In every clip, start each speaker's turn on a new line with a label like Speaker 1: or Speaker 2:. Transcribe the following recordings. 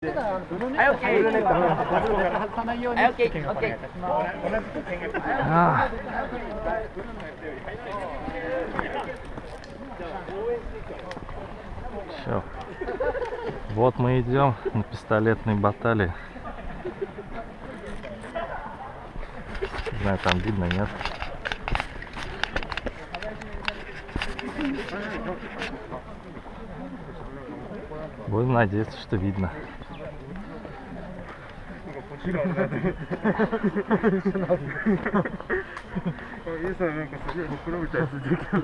Speaker 1: はい、
Speaker 2: Все. Вот мы идем на пистолетной баталии. Не знаю, там видно, нет. Будем надеяться, что видно.
Speaker 3: イエスはなんかすげえほくろみたいについてるけど。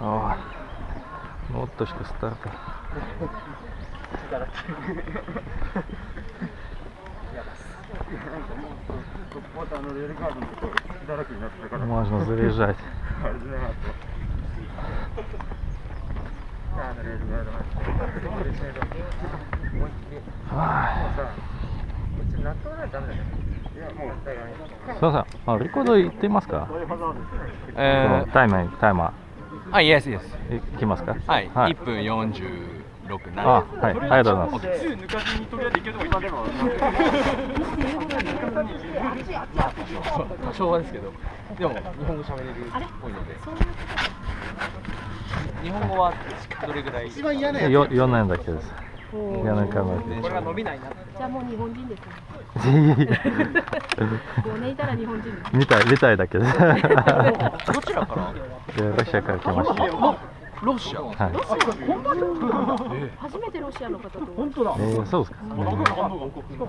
Speaker 2: О, ну вот точка старта. Можно заряжать. Ай. すみません、あレコード行っていますか、
Speaker 4: え
Speaker 2: タイマー、タイマ
Speaker 4: ー、あ、イエスイエス。
Speaker 2: ー、いきますか？
Speaker 4: はい、
Speaker 2: はい
Speaker 4: 1分46
Speaker 2: あ、はい、ありがとうございます。
Speaker 4: 多少はですけど、でも日本語喋れるっぽいので。日本語はどれぐらい？
Speaker 5: 一番嫌なやつ
Speaker 2: よ4年だけです。4年間だけ。
Speaker 4: これが伸びないな。
Speaker 6: じゃあもう日本人ですね。
Speaker 2: いえいえ
Speaker 6: 5年いたら日本人です。
Speaker 2: 見たい、見たいだけです。
Speaker 4: どちらから？
Speaker 2: でロシアから来ました。
Speaker 4: ロシア。
Speaker 2: はい。
Speaker 6: 初めてロシアの方と。
Speaker 5: 本当だ。
Speaker 2: えー、そうですか。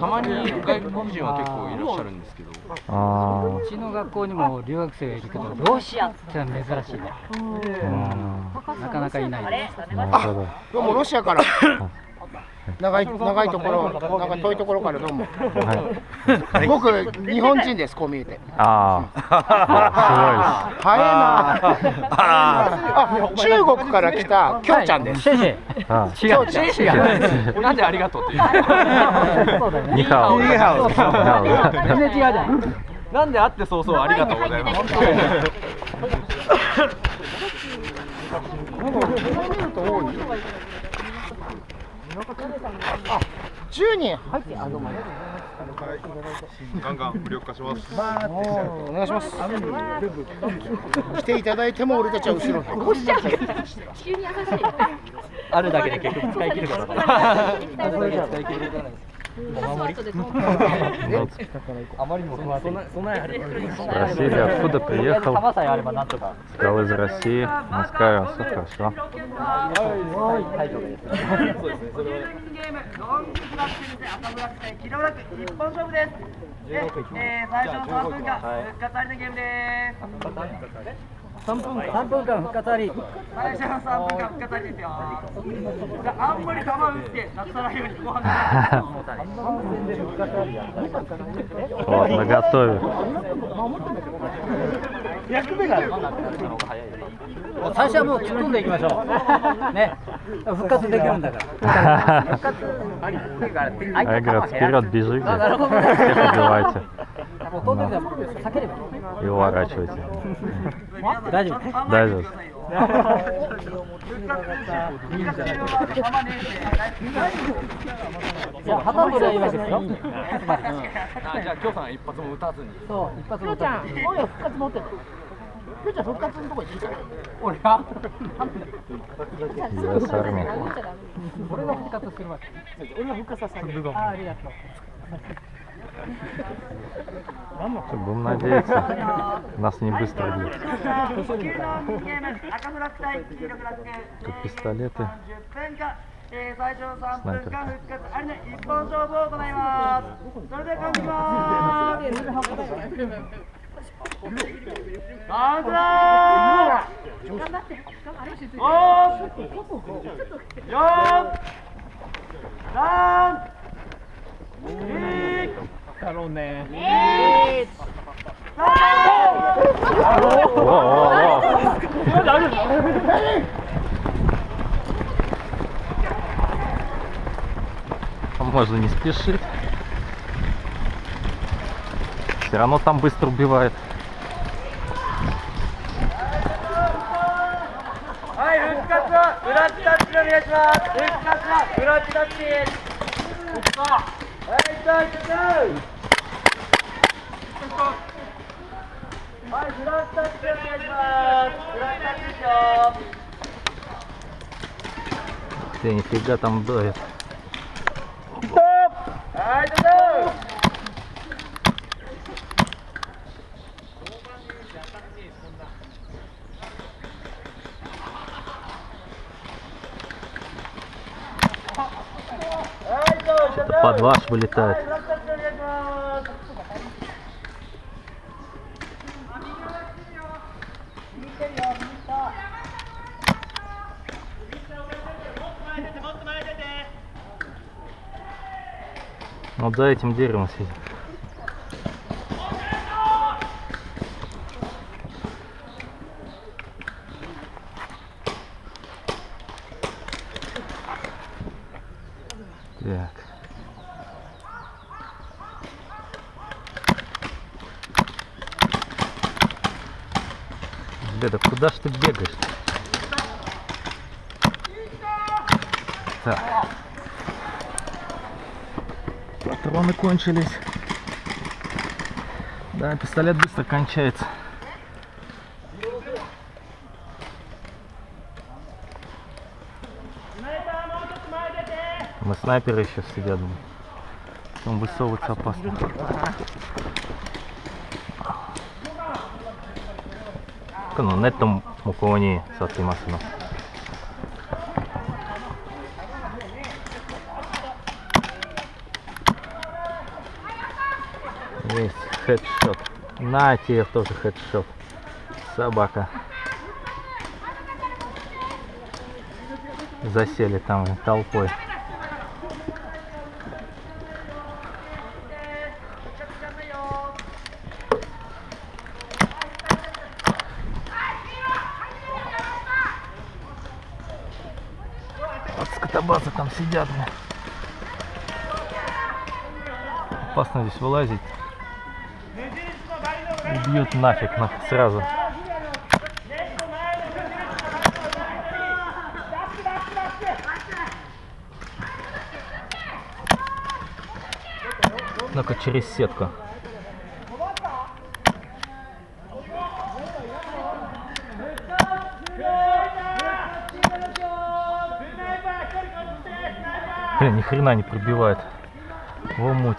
Speaker 4: たまに外国人は結構いらっしゃるんですけど。
Speaker 2: あ
Speaker 7: うちの学校にも留学生がいるけど、ロシアってのは珍しいね。
Speaker 2: あ、
Speaker 7: なかなかいないね。
Speaker 2: うん、なるほど。
Speaker 5: どうもロシアから。長い長いところ、長い遠いところからどうも。
Speaker 2: はい。
Speaker 5: 僕日本人です。こう見えて。
Speaker 2: ああ、
Speaker 5: 早いな。あ、中国から来たきょうちゃんです。
Speaker 4: なんでありがとうって言う。
Speaker 7: そうだよね。
Speaker 2: ニハオ。ニハオ。
Speaker 7: 全然違うじゃん。
Speaker 4: なんで会って早々ありがとうございます。
Speaker 5: 10人入ってあどうも。
Speaker 3: ガンガン無力化します。
Speaker 5: お願いします。来ていただいても俺たちは後ろに。
Speaker 6: 地球に優しい。
Speaker 4: あるだけで結局使い切るから
Speaker 2: Спросили, ну, откуда приехал. Сказал из России, Москва, все хорошо.
Speaker 1: Ой, 3分間
Speaker 7: 3分間復活あり
Speaker 1: 私は3分間。復活ありですよあんまり玉打ってなっないようにご飯が
Speaker 2: お長そう役目が
Speaker 7: 最初はもう突っ込んでいきましょう。ね。復活できるんだから。
Speaker 2: 復活ありって
Speaker 7: いうか相手がつける
Speaker 2: かビズイなるほ
Speaker 7: どもう飛んじゃん叫べ。ば
Speaker 2: 弱がちょいて
Speaker 7: 大丈夫。
Speaker 2: 大丈夫。じ
Speaker 7: ゃあ旗取りはいいわけですよ。
Speaker 4: じゃあ京さん一発も打たずに。
Speaker 7: そう一発
Speaker 5: も打たずに。今夜復活持ってる。今日復活のとこ行っていいから。
Speaker 7: 俺
Speaker 2: は。
Speaker 7: 俺が復活するまで。
Speaker 5: 俺が復活させてる。
Speaker 7: あありがとう。
Speaker 2: Будем надеяться, нас не быстро бьют. Как пистолеты. Снайперка. Снайперка. Макароны. Можно не спешить. Все равно там быстро убивает.
Speaker 1: Ай, Hey, take go! Hayır, biraz da çekmek var. Biraz da çekeceğim.
Speaker 2: Ты нифига там
Speaker 1: вдоет. Стоп! Ай,
Speaker 2: стоп! бабаш вылетает. Вот за этим деревом сидит. Беда, куда ж ты бегаешь? Так. Патроны кончились. Да, пистолет быстро кончается. Мы снайперы еще сидят. Там высовываться опасно. Ка ну, ネットも向こうに座っていますの。Есть хедшот. На тебе тоже хедшот. Собака. Засели там толпой. Сидят. Опасно здесь вылазить. Убьют нафиг на, сразу. Ну-ка через сетку. Блин, ни хрена не пробивает. Во муть.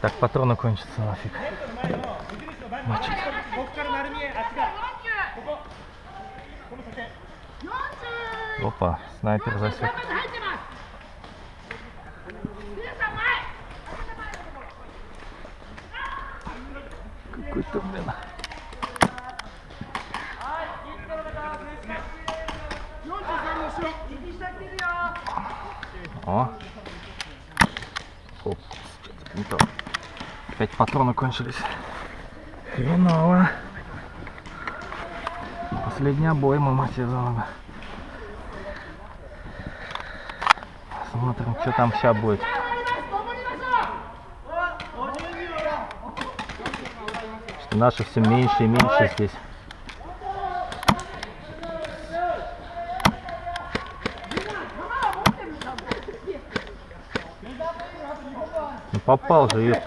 Speaker 2: Так патроны кончатся нафиг. Мочит. Опа, снайпер засек. Какой-то, блин. О. Оп, не то. Опять патроны кончились. Хреново. Последний обойма, мать ее за ногу. Смотрим, что там сейчас будет. Что наши все меньше и меньше здесь. Ну, попал же ее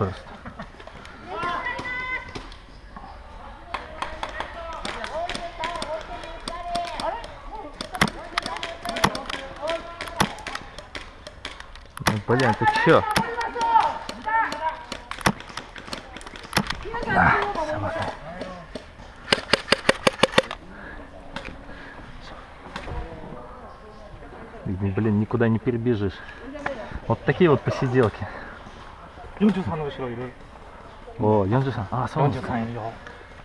Speaker 2: блин, ты чё? А, собака. И, блин, никуда не перебежишь. Вот такие вот посиделки.
Speaker 3: 43の後ろいる
Speaker 2: お43あそうなんですか
Speaker 3: 43いるよ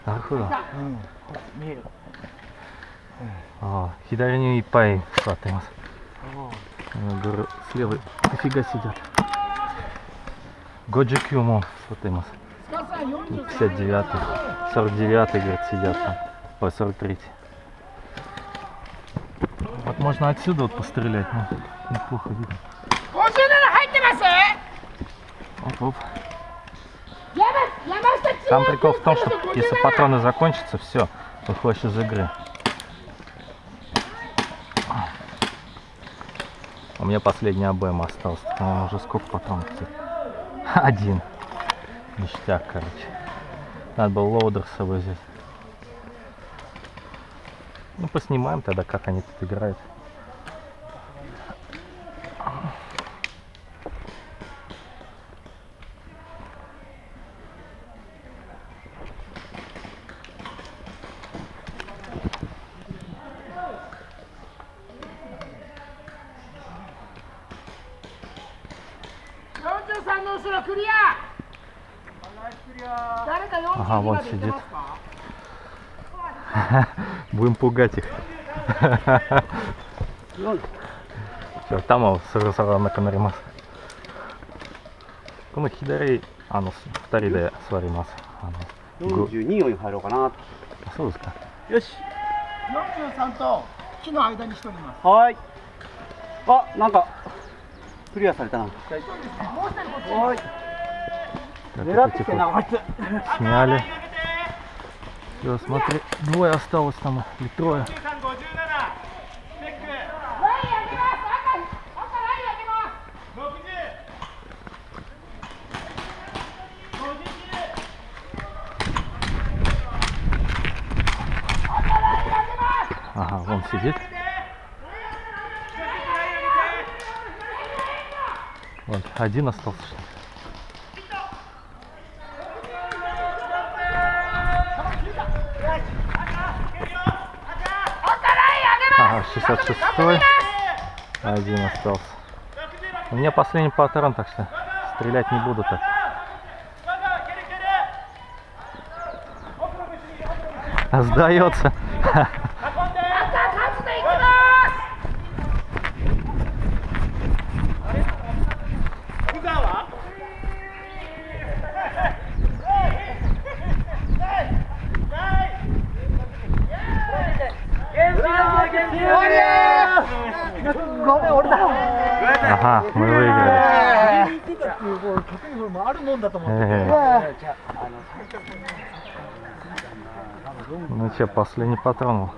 Speaker 2: なるほどあ
Speaker 3: うん見える
Speaker 2: あ左にいっぱい座ってます клевые. Нифига сидят. Годжи Кюмо, вот им. 59 49 говорит, сидят там. Ой, 43 Вот можно отсюда вот пострелять, но неплохо видно. Оп, оп. Там прикол в том, что если патроны закончатся, все, выходишь из игры. У меня последний АБМ остался. По-моему, уже сколько патронов? Один. Ништяк, короче. Надо было собой взять. Ну, поснимаем тогда, как они тут
Speaker 5: играют.43
Speaker 2: Ага, вон
Speaker 5: まで行って
Speaker 2: сидит.
Speaker 5: ますか
Speaker 2: Будем пугать их. Все, 頭をすぐさがなくなります。この左、あの、二人で座ります。あの、ぐ
Speaker 8: 42に入ろうかな
Speaker 2: あそうですか。
Speaker 8: よし
Speaker 5: 43と木の間にしております
Speaker 8: はーいあなんかクリアされたなはい Как
Speaker 2: типа, сняли. Все, смотри, двое осталось там, или трое. Ага, вон сидит. Вот, один остался, что ли? Ага, 66 Один остался. У меня последний патрон, так что стрелять не буду так. Сдается. Ага, мы выиграли. Ну что, последний патрон.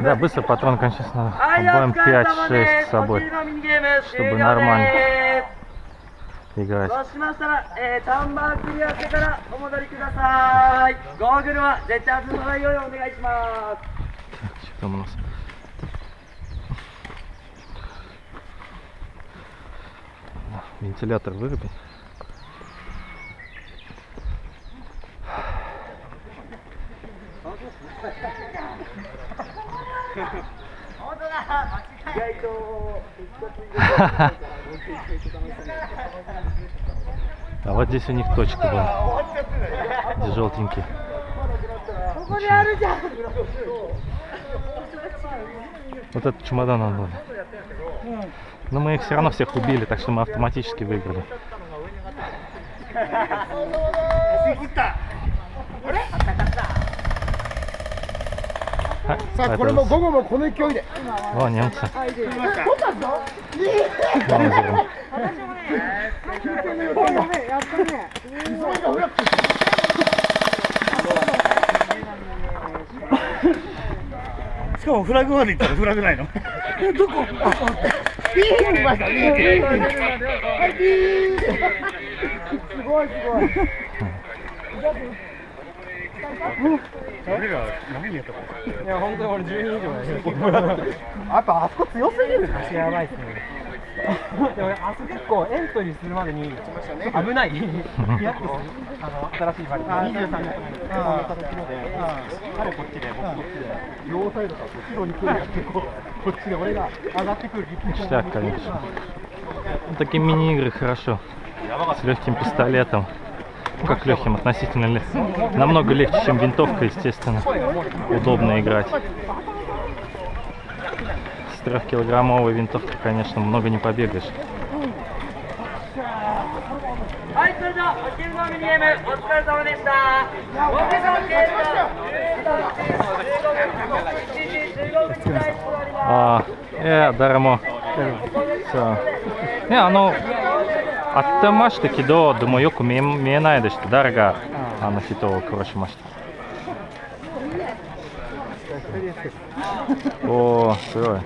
Speaker 2: Да, быстро патрон кончается надо.
Speaker 1: Обоим
Speaker 2: 5-6 с собой,
Speaker 1: чтобы нормально. らのミニゲーム終
Speaker 2: чтобы
Speaker 1: 了
Speaker 2: нормально
Speaker 1: です。
Speaker 2: играть.
Speaker 1: そうしましたら、えー、タンバークリアしてからお戻りください。ゴーグルは絶対外さないようにお願いします。
Speaker 2: Что там у нас? Вентилятор вырубить. А вот здесь у них точка была. Здесь желтенький. Вот этот чемодан нам надо. Но мы их все равно всех убили, так что мы автоматически выиграли.
Speaker 5: さあこれも午後もこの勢いで。
Speaker 2: わあにゃんさん。取
Speaker 5: ったぞ
Speaker 2: 私
Speaker 1: も
Speaker 5: ねやっね
Speaker 3: しかもフラグまで行ったらフラグないの？
Speaker 5: どこ？ピーすごいすごい。
Speaker 3: 誰が何にやったか
Speaker 4: いや本当に俺12以上だよ
Speaker 5: やっぱあそこ強すぎるね
Speaker 4: やばいっすね でもあそこ結構エントリーするまでに危ないヒヤッとするあの新しいバリ23年前にこの形ので彼こっちで僕こっちで両サイドからこう後ろに来るやってこうこっちで俺が上がってくる
Speaker 2: Ништяк, конечно. Ну, Такие мини-игры хорошо. С легким пистолетом. как легким относительно, ли, намного легче, чем винтовка, естественно, удобно играть. С трехкилограммовой винтовкой, конечно, много не побегаешь. А, э, дарамо. Все. Не, оно あってましたけど、でもよく見え見えないでした。誰があの人を殺しました。おお、すごい。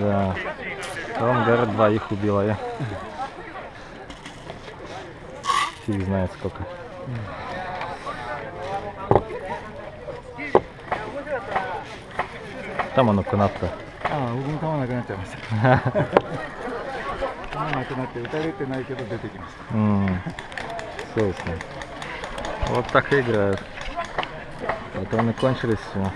Speaker 2: Да. Он, говорят, двоих убила я. Фиг знает сколько. Там оно канапка.
Speaker 3: ああ僕も弾なくなっちゃいました弾なくなって撃たれてないけど出てきました
Speaker 2: М, Собственно. Вот так и играют. Патроны кончились, все.